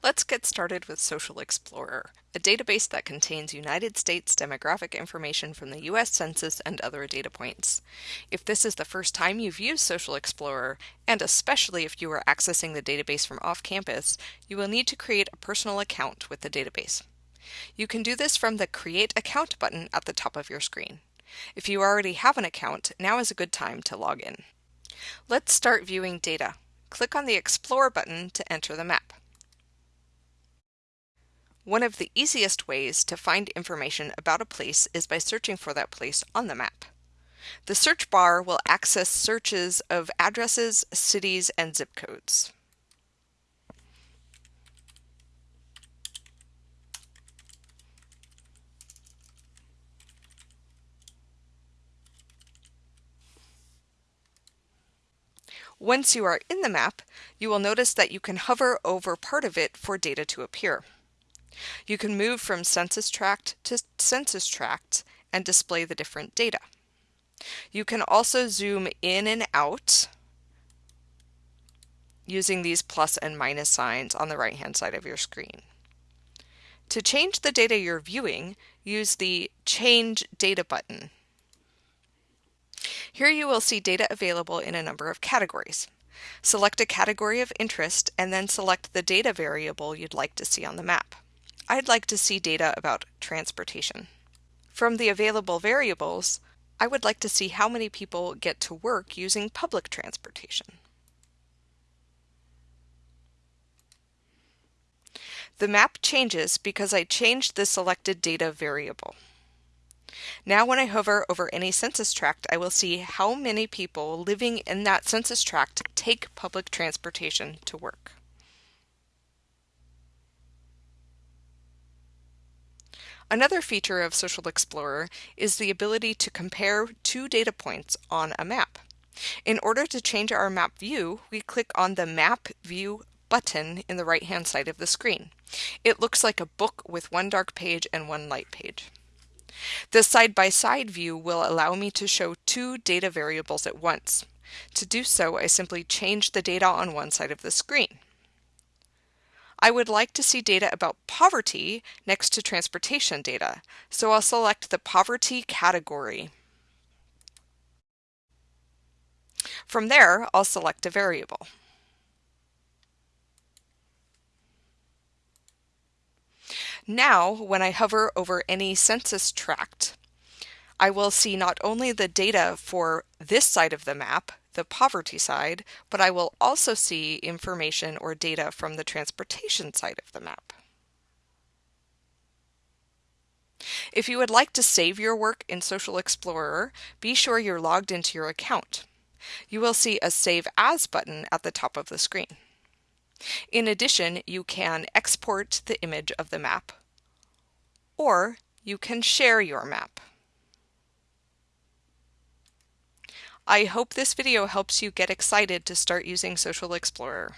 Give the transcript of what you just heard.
Let's get started with Social Explorer, a database that contains United States demographic information from the U.S. Census and other data points. If this is the first time you've used Social Explorer, and especially if you are accessing the database from off campus, you will need to create a personal account with the database. You can do this from the Create Account button at the top of your screen. If you already have an account, now is a good time to log in. Let's start viewing data. Click on the Explore button to enter the map. One of the easiest ways to find information about a place is by searching for that place on the map. The search bar will access searches of addresses, cities, and zip codes. Once you are in the map, you will notice that you can hover over part of it for data to appear. You can move from census tract to census tract and display the different data. You can also zoom in and out using these plus and minus signs on the right hand side of your screen. To change the data you're viewing, use the Change Data button. Here you will see data available in a number of categories. Select a category of interest and then select the data variable you'd like to see on the map. I'd like to see data about transportation. From the available variables, I would like to see how many people get to work using public transportation. The map changes because I changed the selected data variable. Now when I hover over any census tract, I will see how many people living in that census tract take public transportation to work. Another feature of Social Explorer is the ability to compare two data points on a map. In order to change our map view, we click on the Map View button in the right hand side of the screen. It looks like a book with one dark page and one light page. The side-by-side -side view will allow me to show two data variables at once. To do so, I simply change the data on one side of the screen. I would like to see data about poverty next to transportation data, so I'll select the poverty category. From there, I'll select a variable. Now, when I hover over any census tract, I will see not only the data for this side of the map, the poverty side, but I will also see information or data from the transportation side of the map. If you would like to save your work in Social Explorer, be sure you're logged into your account. You will see a Save As button at the top of the screen. In addition, you can export the image of the map, or you can share your map. I hope this video helps you get excited to start using Social Explorer.